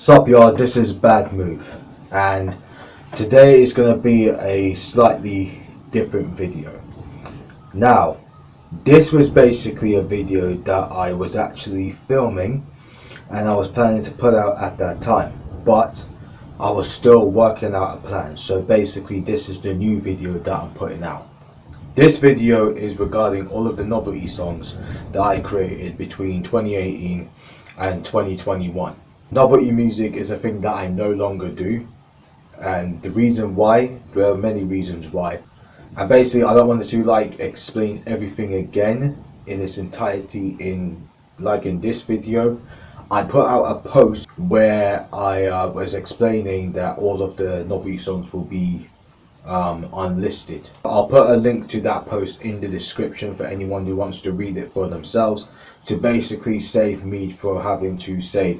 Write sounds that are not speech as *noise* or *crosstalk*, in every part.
Sup y'all, this is Bad Move and today is going to be a slightly different video. Now, this was basically a video that I was actually filming and I was planning to put out at that time but I was still working out a plan so basically this is the new video that I'm putting out. This video is regarding all of the novelty songs that I created between 2018 and 2021. Novelty music is a thing that I no longer do and the reason why, there are many reasons why. And basically I don't want to like explain everything again in its entirety in like in this video. I put out a post where I uh, was explaining that all of the novelty songs will be um, unlisted. I'll put a link to that post in the description for anyone who wants to read it for themselves to basically save me for having to say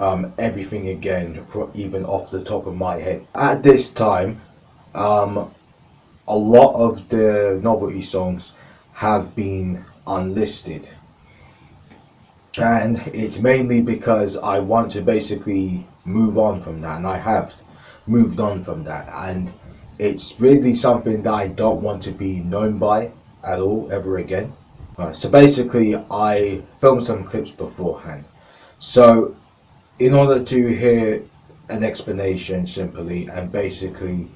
um, everything again even off the top of my head. At this time um, a lot of the novelty songs have been unlisted and it's mainly because I want to basically move on from that and I have moved on from that and it's really something that I don't want to be known by at all ever again. Right, so basically I filmed some clips beforehand. So in order to hear an explanation simply and basically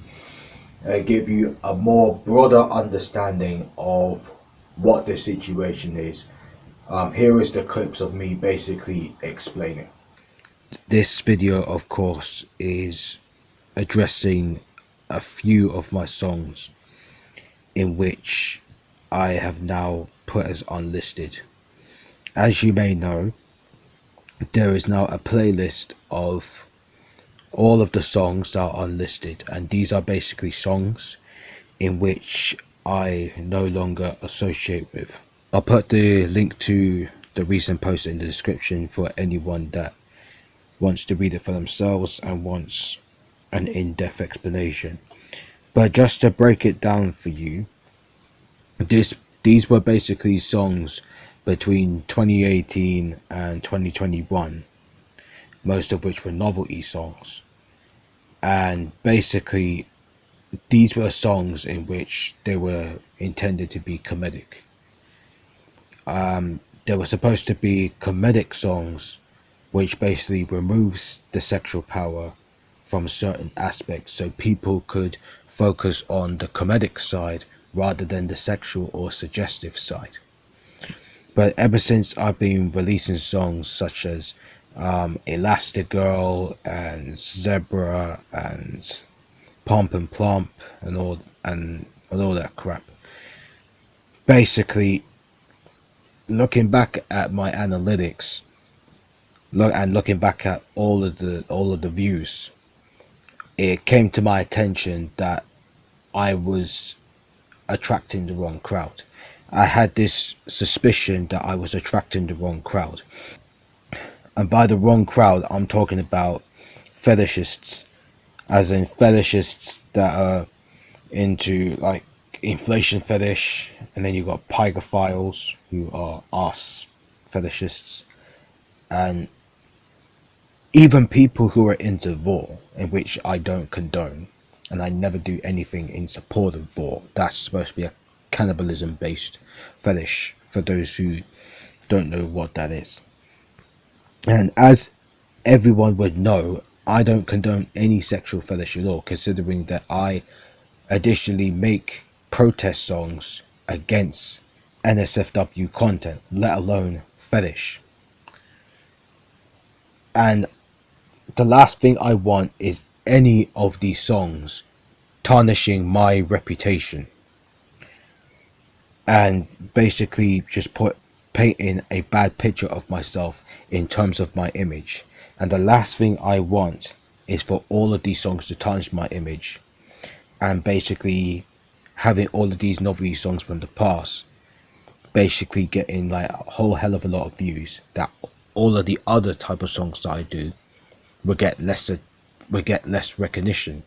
uh, give you a more broader understanding of what the situation is, um, here is the clips of me basically explaining. This video of course is addressing a few of my songs in which I have now put as unlisted. As you may know, there is now a playlist of all of the songs that are unlisted and these are basically songs in which I no longer associate with. I'll put the link to the recent post in the description for anyone that wants to read it for themselves and wants an in-depth explanation but just to break it down for you this these were basically songs between 2018 and 2021 most of which were novelty songs and basically these were songs in which they were intended to be comedic um, they were supposed to be comedic songs which basically removes the sexual power from certain aspects so people could focus on the comedic side rather than the sexual or suggestive side. But ever since I've been releasing songs such as um, Elastigirl and Zebra and Pump and Plump and all and, and all that crap, basically looking back at my analytics look and looking back at all of the all of the views it came to my attention that I was attracting the wrong crowd. I had this suspicion that I was attracting the wrong crowd. And by the wrong crowd, I'm talking about fetishists, as in fetishists that are into like inflation fetish, and then you've got pygophiles who are ass fetishists, and even people who are into vore, in which I don't condone, and I never do anything in support of vore. That's supposed to be a cannibalism based fetish for those who don't know what that is. And as everyone would know, I don't condone any sexual fetish at all, considering that I additionally make protest songs against NSFW content, let alone fetish. And the last thing I want is any of these songs tarnishing my reputation and basically just put painting a bad picture of myself in terms of my image and the last thing I want is for all of these songs to tarnish my image and basically having all of these novelty songs from the past basically getting like a whole hell of a lot of views that all of the other type of songs that I do will get lesser will get less recognition.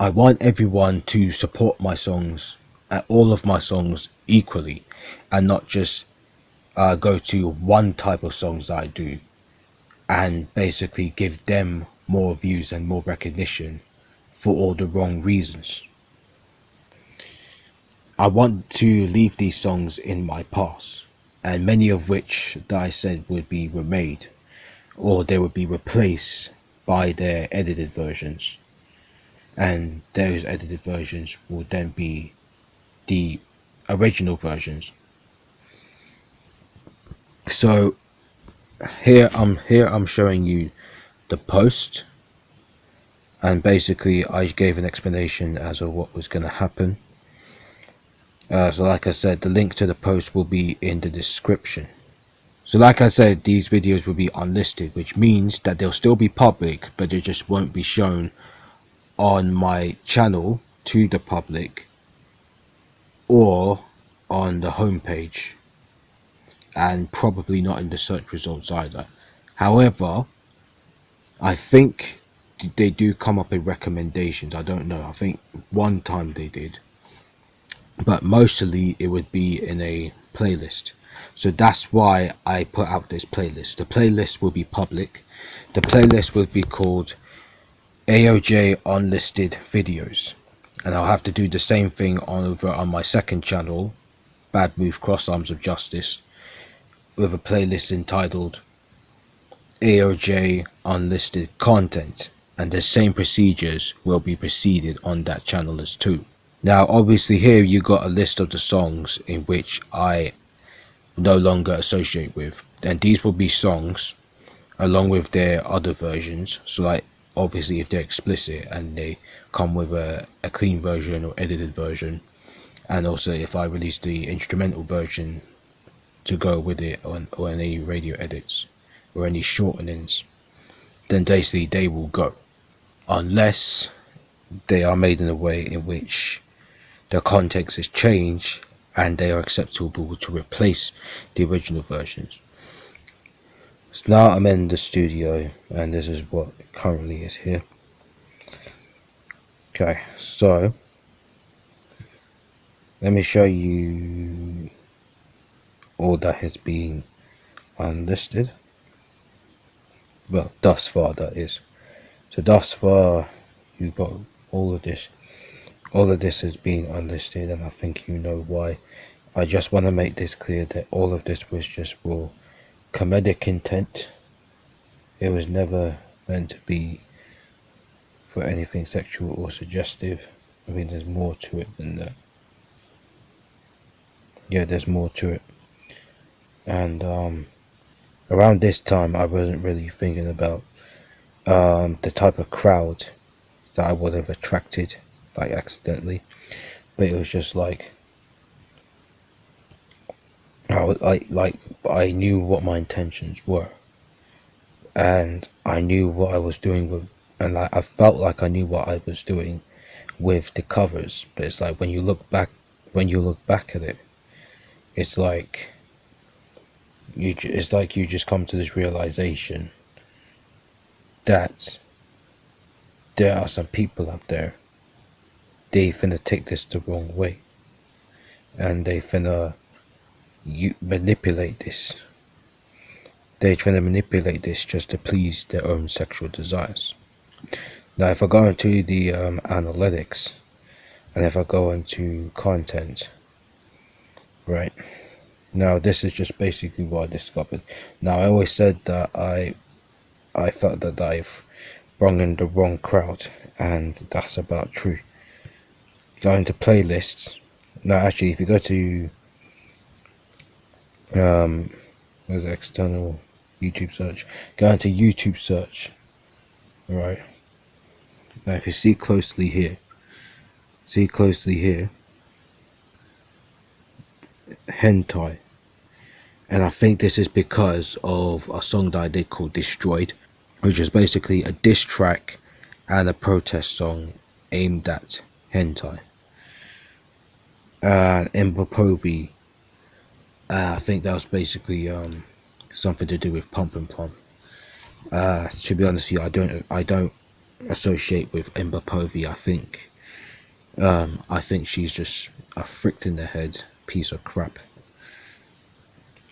I want everyone to support my songs, uh, all of my songs equally, and not just uh, go to one type of songs that I do. and basically give them more views and more recognition for all the wrong reasons. I want to leave these songs in my past, and many of which that I said would be remade, or they would be replaced by their edited versions, and those edited versions will then be the original versions. So here I'm here I'm showing you the post. And basically I gave an explanation as of what was going to happen. Uh, so like I said the link to the post will be in the description. So like I said these videos will be unlisted which means that they'll still be public but they just won't be shown on my channel to the public or on the homepage and probably not in the search results either. However I think they do come up in recommendations. I don't know. I think one time they did. But mostly it would be in a playlist. So that's why I put out this playlist. The playlist will be public. The playlist will be called AOJ unlisted videos and I'll have to do the same thing on over on my second channel Bad Move Cross Arms of Justice with a playlist entitled AOJ unlisted content. And the same procedures will be proceeded on that channel as too. Now obviously here you got a list of the songs in which I no longer associate with. And these will be songs along with their other versions. So like obviously if they're explicit and they come with a, a clean version or edited version and also if I release the instrumental version to go with it or, or any radio edits or any shortenings then basically they will go unless they are made in a way in which the context is changed and they are acceptable to replace the original versions. So now I'm in the studio and this is what currently is here. Okay, so let me show you all that has been unlisted. Well, thus far that is. So thus far you've got all of this all of this is being unlisted and I think you know why I just want to make this clear that all of this was just for comedic intent. It was never meant to be for anything sexual or suggestive. I mean there's more to it than that. Yeah there's more to it. And um around this time I wasn't really thinking about um, the type of crowd that I would have attracted like accidentally. But it was just like I was I like I knew what my intentions were. And I knew what I was doing with and like I felt like I knew what I was doing with the covers. But it's like when you look back when you look back at it it's like you it's like you just come to this realization that there are some people out there they finna take this the wrong way. And they finna you manipulate this. They're trying to manipulate this just to please their own sexual desires. Now if I go into the um, analytics and if I go into content right now this is just basically what I discovered. Now I always said that I I felt that I've brought in the wrong crowd and that's about true. Going to playlists. Now, actually if you go to um there's external YouTube search? Go into YouTube search. Alright. Now if you see closely here see closely here. Hentai. And I think this is because of a song that I did called Destroyed which is basically a diss track and a protest song aimed at hentai. And Ember Povey uh, I think that was basically um, something to do with Pump and Plum uh, to be honest with you I don't I don't associate with Ember Povey I think um, I think she's just a fricked in the head piece of crap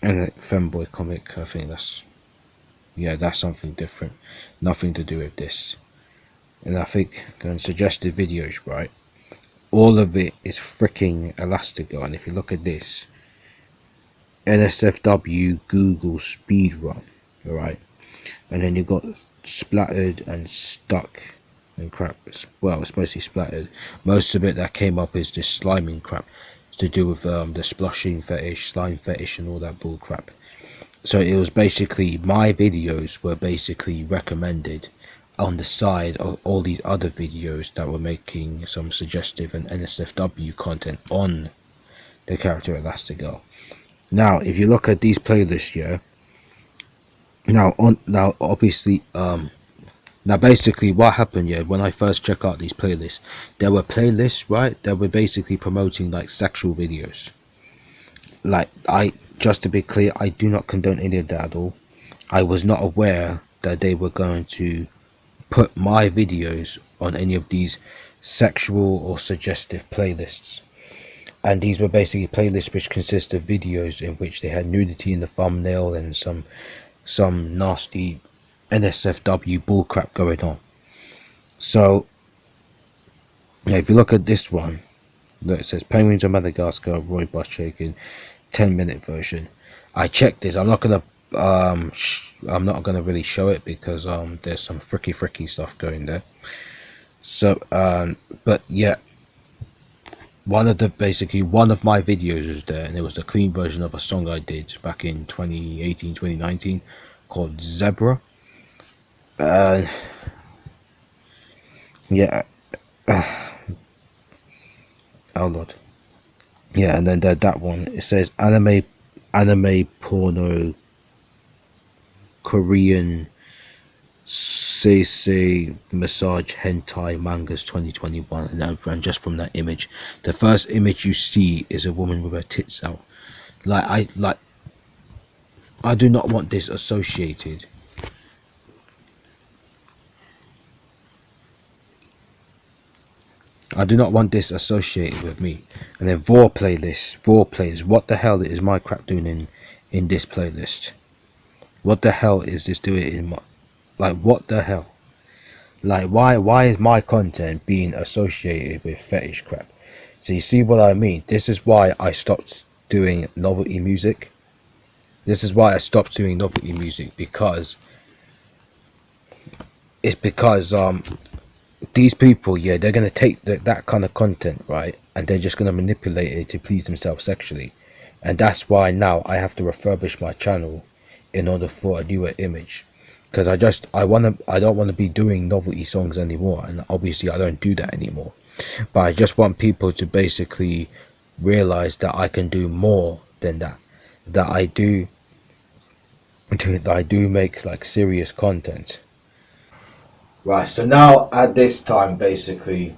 and a femboy comic I think that's yeah, that's something different. Nothing to do with this. And I think going suggested videos, right? All of it is freaking Elastigirl. And if you look at this, NSFW Google speedrun, alright? And then you got splattered and stuck and crap. Well, it's mostly splattered. Most of it that came up is this sliming crap to do with um, the splashing fetish, slime fetish, and all that bull crap. So it was basically my videos were basically recommended on the side of all these other videos that were making some suggestive and NSFW content on the character Elastigirl. Now, if you look at these playlists here, now on now obviously um now basically what happened yeah when i first check out these playlists there were playlists right that were basically promoting like sexual videos. Like i just to be clear i do not condone any of that at all. I was not aware that they were going to put my videos on any of these sexual or suggestive playlists and these were basically playlists which consist of videos in which they had nudity in the thumbnail and some some nasty NSFW bullcrap going on. So, if you look at this one, look, it says Penguins of Madagascar, Roy Buss 10 minute version. I checked this. I'm not gonna, um, I'm not gonna really show it because um, there's some fricky fricky stuff going there. So, um, but yeah, one of the basically one of my videos was there, and it was the clean version of a song I did back in 2018, 2019 called Zebra. Uh, yeah. *sighs* Oh lord. Yeah, and then that that one it says anime, anime porno, Korean, CC massage hentai mangas 2021, and, and just from that image, the first image you see is a woman with her tits out. Like I like I do not want this associated I do not want this associated with me. And then Vore playlist, Vore plays. What the hell is my crap doing in in this playlist? What the hell is this doing in my like what the hell? Like why why is my content being associated with fetish crap? So you see what I mean? This is why I stopped doing novelty music this is why I stopped doing novelty music because it's because um these people yeah they're gonna take the, that kind of content right and they're just gonna manipulate it to please themselves sexually and that's why now I have to refurbish my channel in order for a newer image because I just I want to I don't want to be doing novelty songs anymore and obviously I don't do that anymore but I just want people to basically realize that I can do more than that that I do That I do make like serious content. Right, so now at this time basically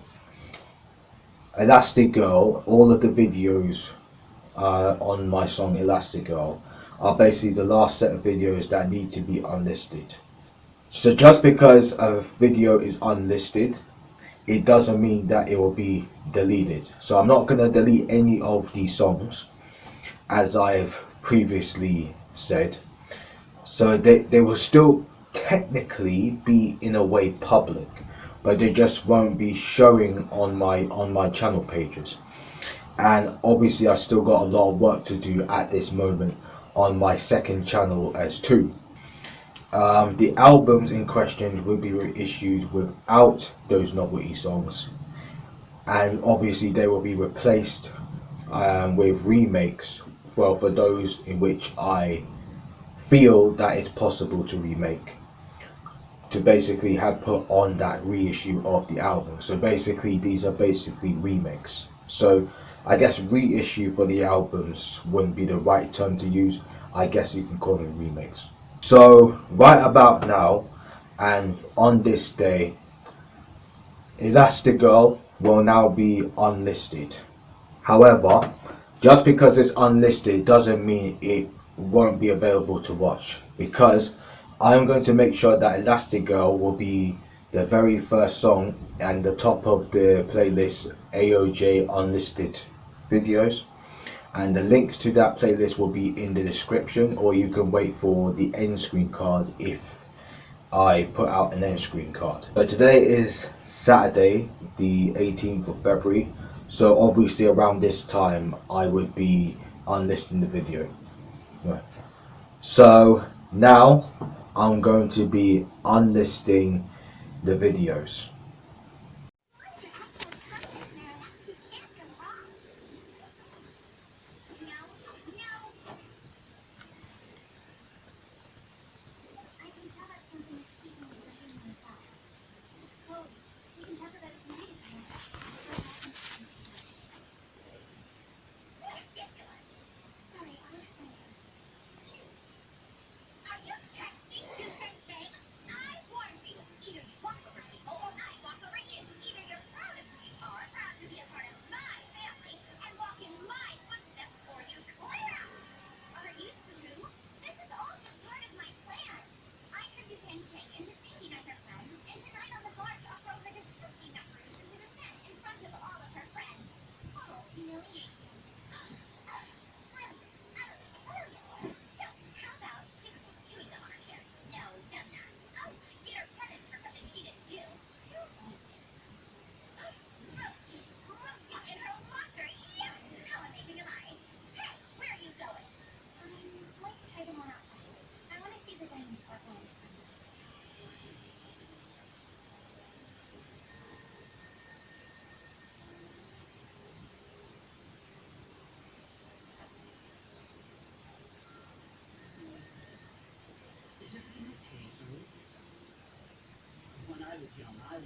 Elastigirl, all of the videos uh, on my song Elastigirl are basically the last set of videos that need to be unlisted. So just because a video is unlisted, it doesn't mean that it will be deleted. So I'm not going to delete any of these songs as I've previously said so they, they will still technically be in a way public, but they just won't be showing on my on my channel pages. And obviously I still got a lot of work to do at this moment on my second channel as too. Um, the albums in question will be reissued without those novelty songs. And obviously they will be replaced um, with remakes. Well for those in which I feel that it's possible to remake to basically have put on that reissue of the album. So basically these are basically remakes. So I guess reissue for the albums wouldn't be the right term to use. I guess you can call them remakes so right about now and on this day Elastigirl will now be unlisted. However just because it's unlisted doesn't mean it won't be available to watch because I'm going to make sure that Elastigirl will be the very first song and the top of the playlist AOJ unlisted videos and the link to that playlist will be in the description or you can wait for the end screen card if I put out an end screen card. So today is Saturday the 18th of February so obviously around this time I would be unlisting the video. Right. So now I'm going to be unlisting the videos.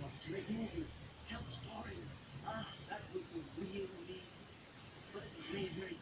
Was to make movies, tell stories. Ah, that was the real me. But it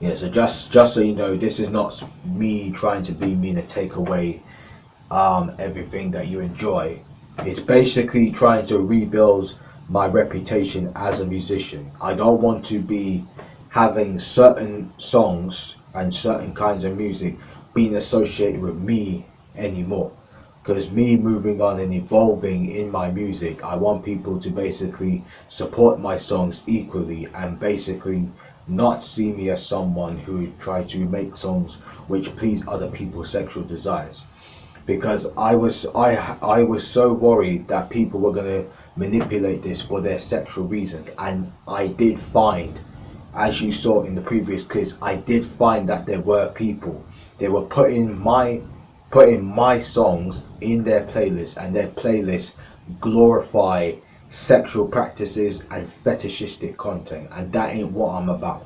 Yeah, so just just so you know, this is not me trying to be mean and take away um, everything that you enjoy. It's basically trying to rebuild my reputation as a musician. I don't want to be having certain songs and certain kinds of music being associated with me anymore. Because me moving on and evolving in my music, I want people to basically support my songs equally and basically not see me as someone who try to make songs which please other people's sexual desires. Because I was I I was so worried that people were going to manipulate this for their sexual reasons. And I did find as you saw in the previous clips, I did find that there were people they were putting my putting my songs in their playlist and their playlists glorify sexual practices and fetishistic content and that ain't what I'm about.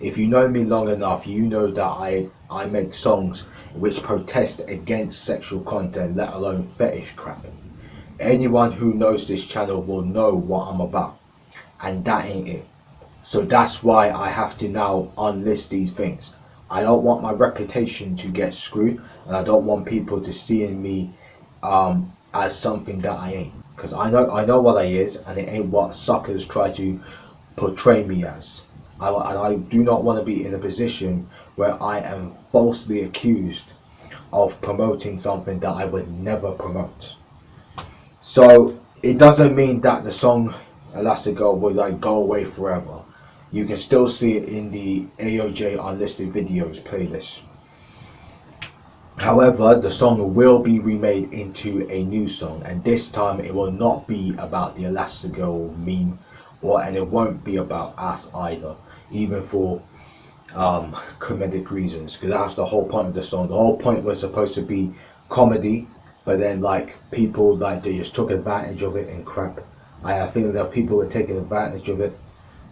If you know me long enough, you know that I I make songs which protest against sexual content, let alone fetish crap. Anyone who knows this channel will know what I'm about and that ain't it. So that's why I have to now unlist these things. I don't want my reputation to get screwed and I don't want people to see in me um, as something that I ain't. Because I know I know what I is and it ain't what suckers try to portray me as. I, and I do not want to be in a position where I am falsely accused of promoting something that I would never promote. So it doesn't mean that the song Elastigirl will like go away forever. You can still see it in the AOJ unlisted videos playlist. However, the song will be remade into a new song and this time it will not be about the Elastigirl meme or and it won't be about us either, even for um, comedic reasons because that's the whole point of the song. The whole point was supposed to be comedy but then like people like they just took advantage of it and crap. I, think that people were taking advantage of it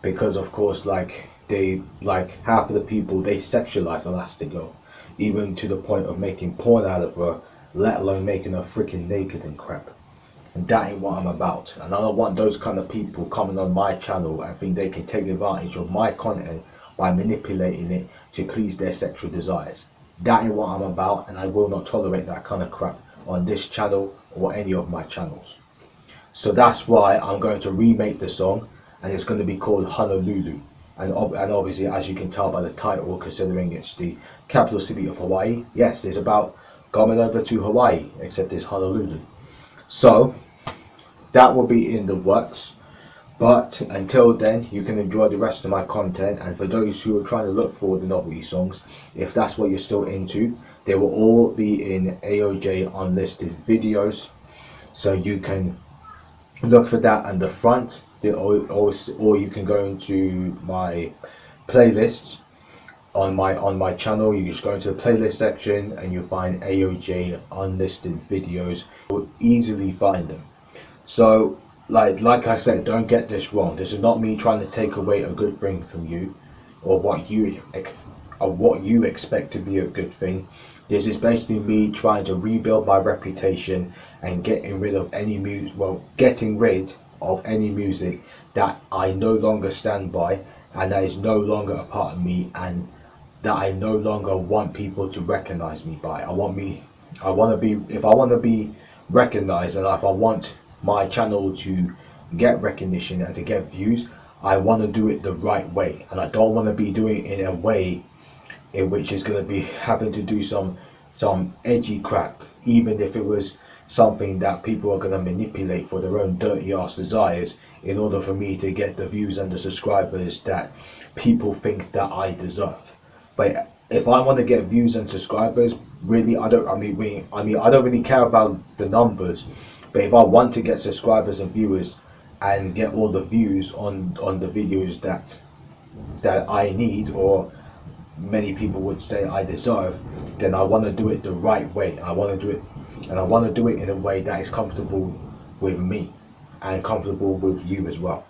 because of course like they like half of the people they sexualize Elastigirl even to the point of making porn out of her let alone making her freaking naked and crap. And that ain't what I'm about. And I don't want those kind of people coming on my channel and think they can take advantage of my content by manipulating it to please their sexual desires. That ain't what I'm about and I will not tolerate that kind of crap on this channel or any of my channels. So that's why I'm going to remake the song and it's going to be called Honolulu. And, ob and obviously, as you can tell by the title, considering it's the capital city of Hawaii, yes, it's about coming over to Hawaii, except it's Honolulu. So, that will be in the works. But until then, you can enjoy the rest of my content. And for those who are trying to look for the novelty songs, if that's what you're still into, they will all be in AOJ unlisted videos. So you can look for that on the front or, or, or you can go into my playlist on my on my channel. You just go into the playlist section and you'll find AOJ unlisted videos. You'll easily find them. So like like I said don't get this wrong. This is not me trying to take away a good thing from you or what you or what you expect to be a good thing. This is basically me trying to rebuild my reputation and getting rid of any music well getting rid of any music that I no longer stand by and that is no longer a part of me and that I no longer want people to recognize me by. I want me, I want to be, if I want to be recognized and if I want my channel to get recognition and to get views, I want to do it the right way and I don't want to be doing it in a way in which is going to be *laughs* having to do some some edgy crap even if it was something that people are going to manipulate for their own dirty ass desires in order for me to get the views and the subscribers that people think that I deserve. But if I want to get views and subscribers, really, I don't. I mean, I mean, I don't really care about the numbers. But if I want to get subscribers and viewers and get all the views on on the videos that that I need or many people would say I deserve, then I want to do it the right way. I want to do it and I want to do it in a way that is comfortable with me and comfortable with you as well.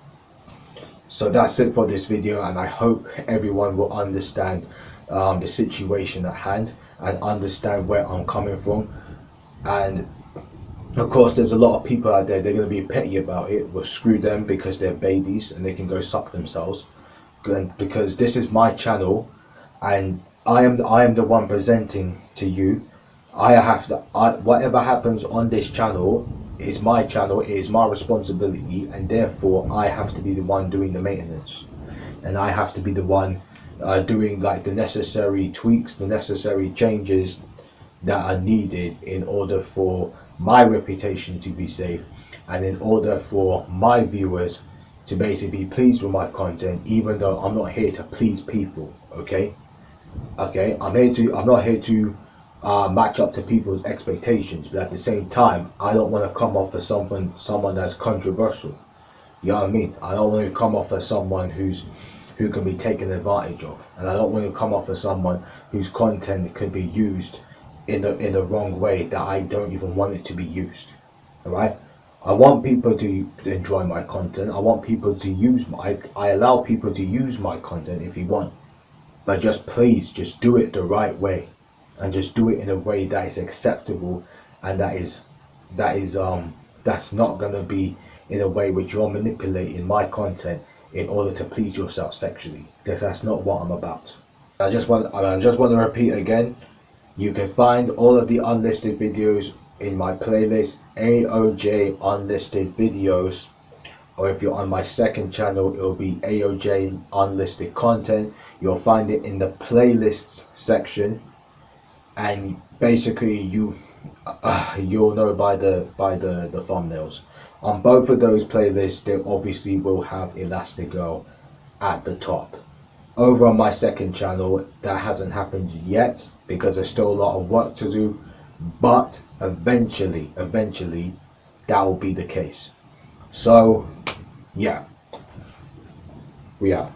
So that's it for this video and I hope everyone will understand um, the situation at hand and understand where I'm coming from. And of course there's a lot of people out there they're going to be petty about it well screw them because they're babies and they can go suck themselves. Because this is my channel and I am I am the one presenting to you I have to, I, whatever happens on this channel is my channel, it is my responsibility, and therefore I have to be the one doing the maintenance. And I have to be the one uh, doing like the necessary tweaks, the necessary changes that are needed in order for my reputation to be safe and in order for my viewers to basically be pleased with my content even though I'm not here to please people okay okay I'm here to I'm not here to uh, match up to people's expectations but at the same time I don't want to come off as someone someone that's controversial you know what I mean I don't want to come off as someone who's who can be taken advantage of. And I don't want to come off as someone whose content could be used in the in the wrong way that I don't even want it to be used. Alright? I want people to enjoy my content. I want people to use my I allow people to use my content if you want. But just please just do it the right way. And just do it in a way that is acceptable and that is that is um that's not gonna be in a way which you're manipulating my content in order to please yourself sexually. Because that's not what I'm about. I just want I just want to repeat again. You can find all of the unlisted videos in my playlist AOJ unlisted videos or if you're on my second channel it'll be AOJ unlisted content you'll find it in the playlists section and basically you uh, you'll know by the by the the thumbnails. On both of those playlists they obviously will have Elastigirl at the top. Over on my second channel that hasn't happened yet because there's still a lot of work to do but eventually eventually that will be the case. So yeah. We are